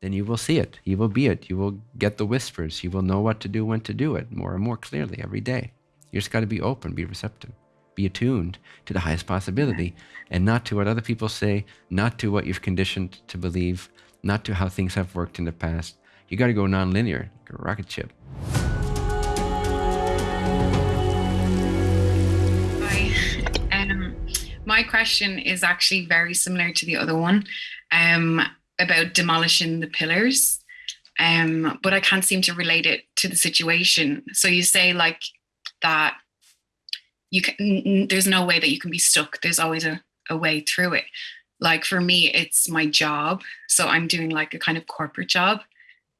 then you will see it. You will be it. You will get the whispers. You will know what to do, when to do it more and more clearly every day. You just got to be open, be receptive, be attuned to the highest possibility and not to what other people say, not to what you've conditioned to believe, not to how things have worked in the past. You got to go nonlinear, like a rocket ship. Um, my question is actually very similar to the other one um, about demolishing the pillars. Um, but I can't seem to relate it to the situation. So you say like that you can there's no way that you can be stuck. There's always a, a way through it. Like for me, it's my job. So I'm doing like a kind of corporate job.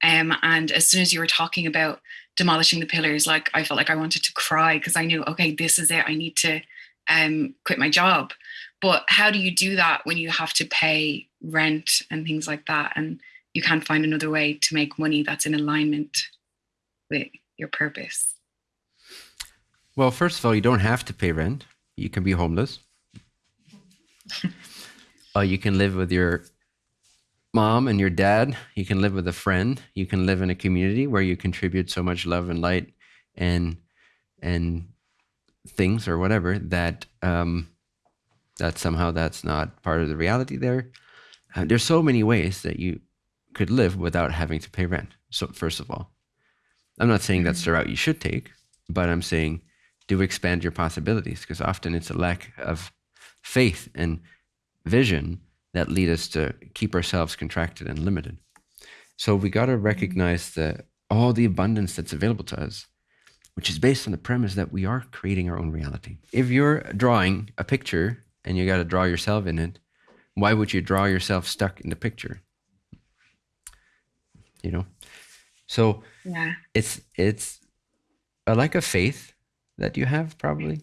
Um, and as soon as you were talking about demolishing the pillars, like I felt like I wanted to cry because I knew, okay, this is it. I need to um, quit my job. But how do you do that when you have to pay rent and things like that, and you can't find another way to make money that's in alignment with your purpose? Well, first of all, you don't have to pay rent. You can be homeless. uh, you can live with your mom and your dad. You can live with a friend. You can live in a community where you contribute so much love and light and and things or whatever that um, that somehow that's not part of the reality there. Uh, there's so many ways that you could live without having to pay rent. So first of all, I'm not saying that's the route you should take, but I'm saying do expand your possibilities because often it's a lack of faith and vision that lead us to keep ourselves contracted and limited. So we got to recognize that all the abundance that's available to us, which is based on the premise that we are creating our own reality. If you're drawing a picture and you got to draw yourself in it, why would you draw yourself stuck in the picture? You know, so Yeah. it's it's a lack of faith that you have probably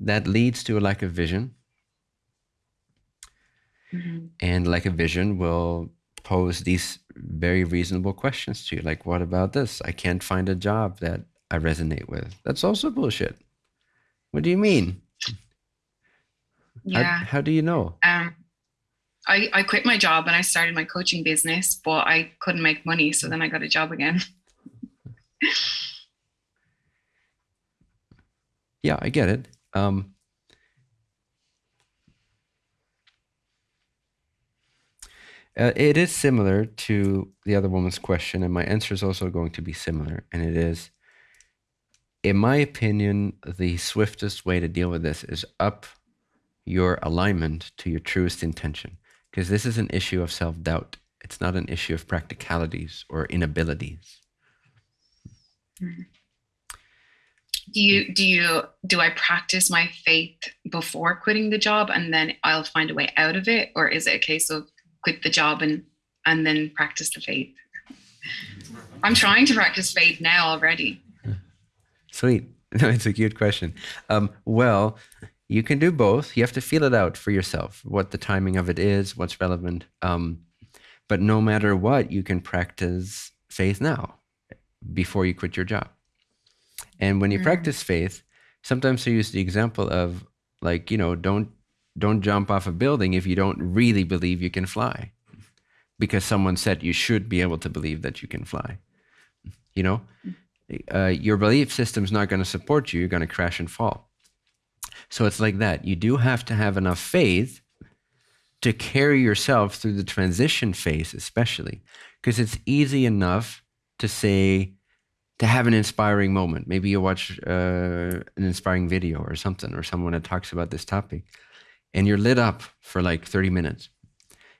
that leads to a lack of vision. Hmm and like a vision will pose these very reasonable questions to you like what about this? I can't find a job that i resonate with. That's also bullshit. What do you mean Yeah. how do you know Um, I, I quit my job and I started my coaching business, but I couldn't make money. So then I got a job again. yeah i get it um uh, it is similar to the other woman's question and my answer is also going to be similar and it is in my opinion the swiftest way to deal with this is up your alignment to your truest intention because this is an issue of self-doubt it's not an issue of practicalities or inabilities Do you do you do I practice my faith before quitting the job and then I'll find a way out of it, or is it a case of quit the job and and then practice the faith? I'm trying to practice faith now already. Sweet. No, it's a cute question. Um, well, you can do both. You have to feel it out for yourself, what the timing of it is, what's relevant. Um, but no matter what, you can practice faith now before you quit your job. And when you Mm. practice faith, sometimes I use the example of like, you know, don't don't jump off a building if you don't really believe you can fly. Because someone said you should be able to believe that you can fly. You know? uh, your belief system's not going to support you. You're going to crash and fall. So it's like that. You do have to have enough faith to carry yourself through the transition phase, especially because it's easy enough to say, to have an inspiring moment. Maybe you watch uh, an inspiring video or something, or someone that talks about this topic, and you're lit up for like 30 minutes.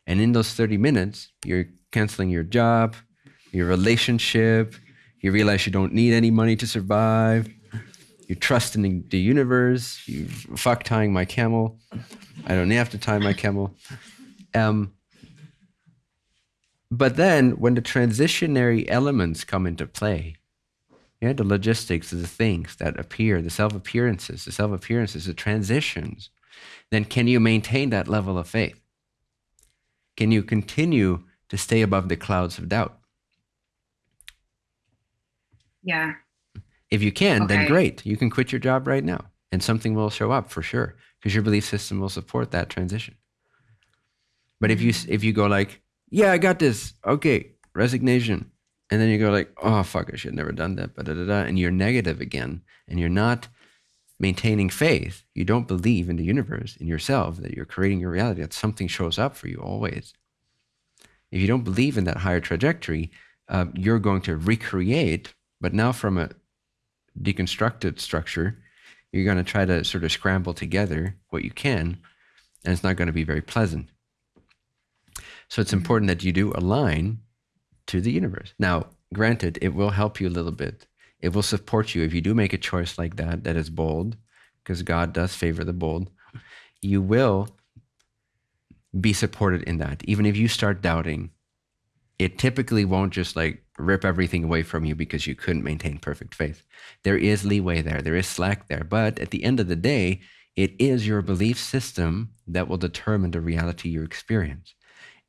And in those 30 minutes, you're canceling your job, your relationship, you realize you don't need any money to survive. You trust in the universe. You fuck tying my camel. I don't have to tie my camel. Um, but then when the transitionary elements come into play, yeah, the logistics, of the things that appear, the self appearances, the self appearances, the transitions, then can you maintain that level of faith? Can you continue to stay above the clouds of doubt? Yeah. If you can, then great. You can quit your job right now and something will show up for sure because your belief system will support that transition. But if you if you go like, yeah, I got this. Okay, resignation. And then you go like, oh fuck, I should have never done that. But da, da, da, and you're negative again, and you're not maintaining faith. You don't believe in the universe, in yourself, that you're creating your reality. That something shows up for you always. If you don't believe in that higher trajectory, uh, you're going to recreate, but now from a deconstructed structure, you're going to try to sort of scramble together what you can, and it's not going to be very pleasant. So it's important that you do align to the universe. Now, granted, it will help you a little bit. It will support you if you do make a choice like that, that is bold, because God does favor the bold. You will be supported in that. Even if you start doubting, it typically won't just like rip everything away from you because you couldn't maintain perfect faith. There is leeway there, there is slack there. But at the end of the day, it is your belief system that will determine the reality you experience.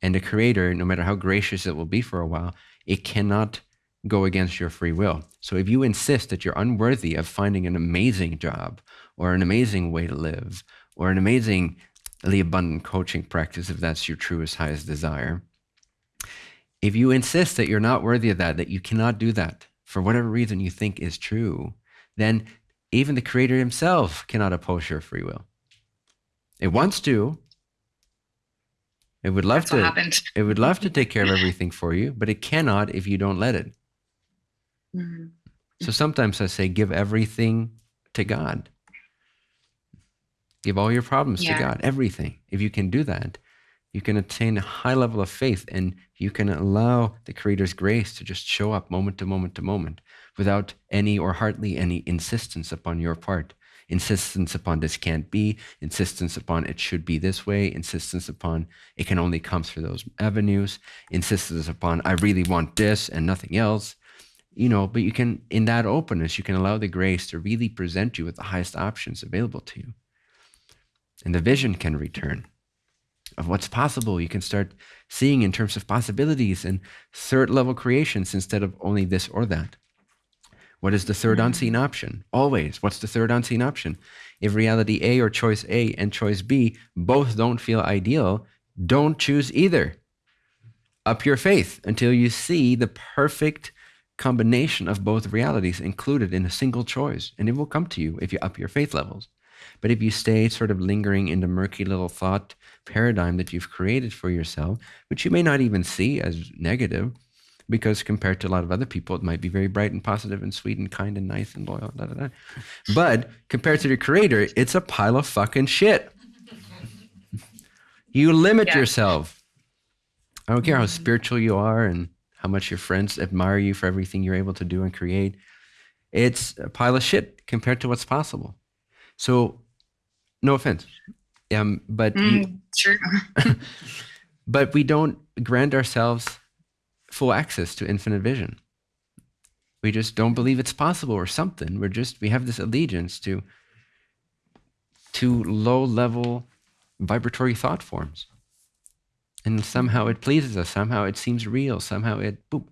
And the creator, no matter how gracious it will be for a while, it cannot go against your free will. So if you insist that you're unworthy of finding an amazing job or an amazing way to live or an amazingly abundant coaching practice, if that's your truest, highest desire, if you insist that you're not worthy of that, that you cannot do that for whatever reason you think is true, then even the creator himself cannot oppose your free will. It wants to, it would love That's to. It would love to take care of everything for you, but it cannot if you don't let it. Mm-hmm. So sometimes I say, give everything to God. Give all your problems yeah. to God, everything. If you can do that, you can attain a high level of faith and you can allow the Creator's grace to just show up moment to moment to moment without any or hardly any insistence upon your part insistence upon this can't be, insistence upon it should be this way, insistence upon it can only come through those avenues, insistence upon I really want this and nothing else. You know, but you can, in that openness, you can allow the grace to really present you with the highest options available to you. And the vision can return of what's possible. You can start seeing in terms of possibilities and third level creations instead of only this or that. What is the third mm-hmm. unseen option? Always. What's the third unseen option? If reality A or choice A and choice B both don't feel ideal, don't choose either. Up your faith until you see the perfect combination of both realities included in a single choice. And it will come to you if you up your faith levels. But if you stay sort of lingering in the murky little thought paradigm that you've created for yourself, which you may not even see as negative, because compared to a lot of other people, it might be very bright and positive and sweet and kind and nice and loyal. Da, da, da. But compared to the creator, it's a pile of fucking shit. You limit yeah. yourself. I don't care how mm-hmm. spiritual you are and how much your friends admire you for everything you're able to do and create. It's a pile of shit compared to what's possible. So, no offense, um, but mm, you, true. but we don't grant ourselves full access to infinite vision. We just don't believe it's possible or something. We're just, we have this allegiance to, to low level vibratory thought forms. And somehow it pleases us. Somehow it seems real. Somehow it, boop.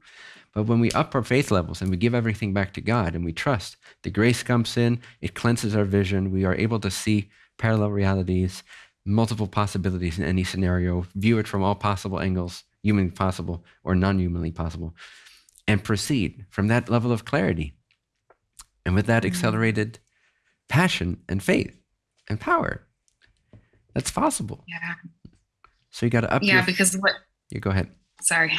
But when we up our faith levels and we give everything back to God and we trust, the grace comes in, it cleanses our vision. We are able to see parallel realities, multiple possibilities in any scenario, view it from all possible angles, humanly possible or non humanly possible, and proceed from that level of clarity. And with that mm-hmm. accelerated passion and faith and power, that's possible. Yeah. So you got to up. Yeah, your, because what? You go ahead. Sorry.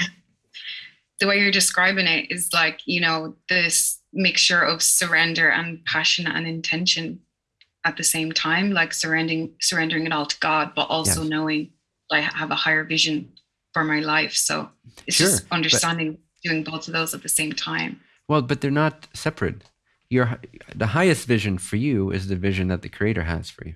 The way you're describing it is like you know this mixture of surrender and passion and intention at the same time, like surrendering surrendering it all to God, but also knowing I have a higher vision for my life. So it's sure, just understanding doing both of those at the same time. Well, but they're not separate. Your the highest vision for you is the vision that the creator has for you.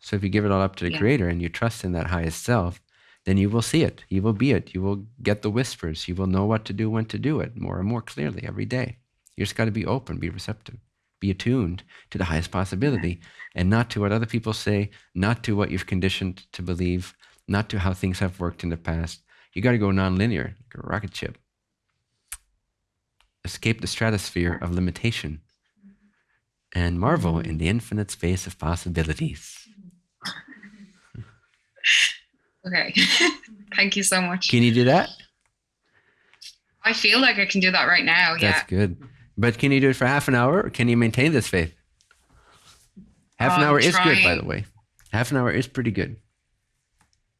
So if you give it all up to the yeah. creator and you trust in that highest self, then you will see it. You will be it. You will get the whispers. You will know what to do, when to do it more and more clearly every day. You just got to be open, be receptive, be attuned to the highest possibility and not to what other people say, not to what you've conditioned to believe, not to how things have worked in the past. You got to go nonlinear, like a rocket ship. Escape the stratosphere of limitation and marvel in the infinite space of possibilities. Okay. Thank you so much. Can you do that? I feel like I can do that right now. That's yeah. good. But can you do it for half an hour or can you maintain this faith? Half an I'm hour is good, by the way. Half an hour is pretty good.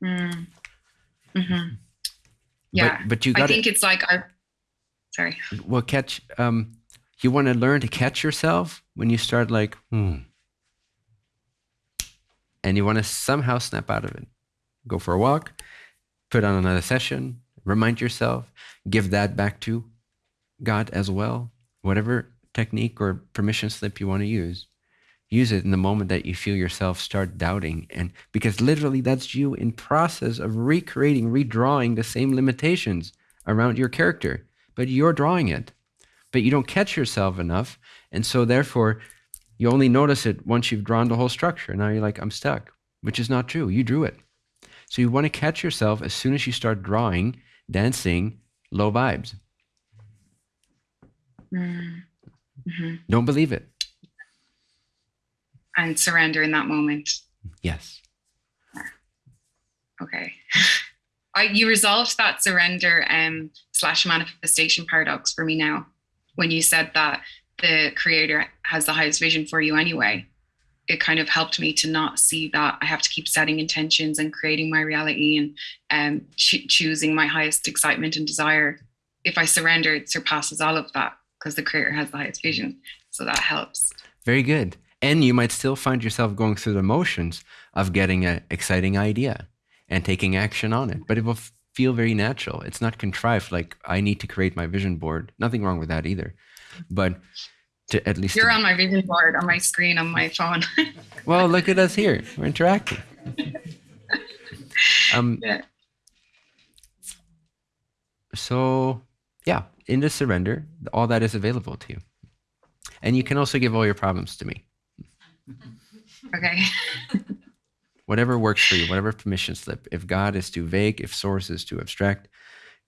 Mm. hmm Yeah. But, but you I think to, it's like our. Sorry. well, catch, um, you want to learn to catch yourself when you start like, hmm. And you want to somehow snap out of it. Go for a walk, put on another session, remind yourself, give that back to God as well. Whatever technique or permission slip you want to use, use it in the moment that you feel yourself start doubting. And because literally that's you in process of recreating, redrawing the same limitations around your character, but you're drawing it. But you don't catch yourself enough. And so therefore, you only notice it once you've drawn the whole structure. Now you're like, I'm stuck, which is not true. You drew it. So you want to catch yourself as soon as you start drawing, dancing, low vibes. Mm. hmm Don't believe it. And surrender in that moment. Yes. Okay. I, you resolved that surrender um, slash manifestation paradox for me now when you said that the creator has the highest vision for you anyway. It kind of helped me to not see that I have to keep setting intentions and creating my reality and um, ch- choosing my highest excitement and desire. If I surrender, it surpasses all of that because the creator has the highest vision. So that helps. Very good. And you might still find yourself going through the motions of getting an exciting idea and taking action on it, but it will feel very natural. It's not contrived like I need to create my vision board. Nothing wrong with that either. But to at least You're on my vision board on my screen on my phone. well, look at us here. We're interacting. Um, yeah. so yeah, in the surrender, all that is available to you. And you can also give all your problems to me. Okay. Whatever works for you, whatever permission slip. If God is too vague, if source is too abstract,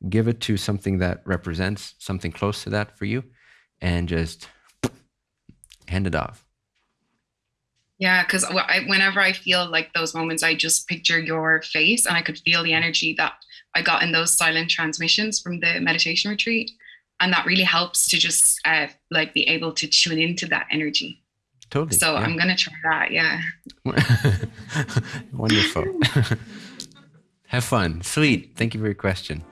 give it to something that represents something close to that for you and just hand it off. Yeah, because whenever I feel like those moments, I just picture your face and I could feel the energy that I got in those silent transmissions from the meditation retreat. And that really helps to just uh, like be able to tune into that energy. Totally. So yeah. I'm going to try that. Yeah. Wonderful. Have fun. Sweet. Thank you for your question.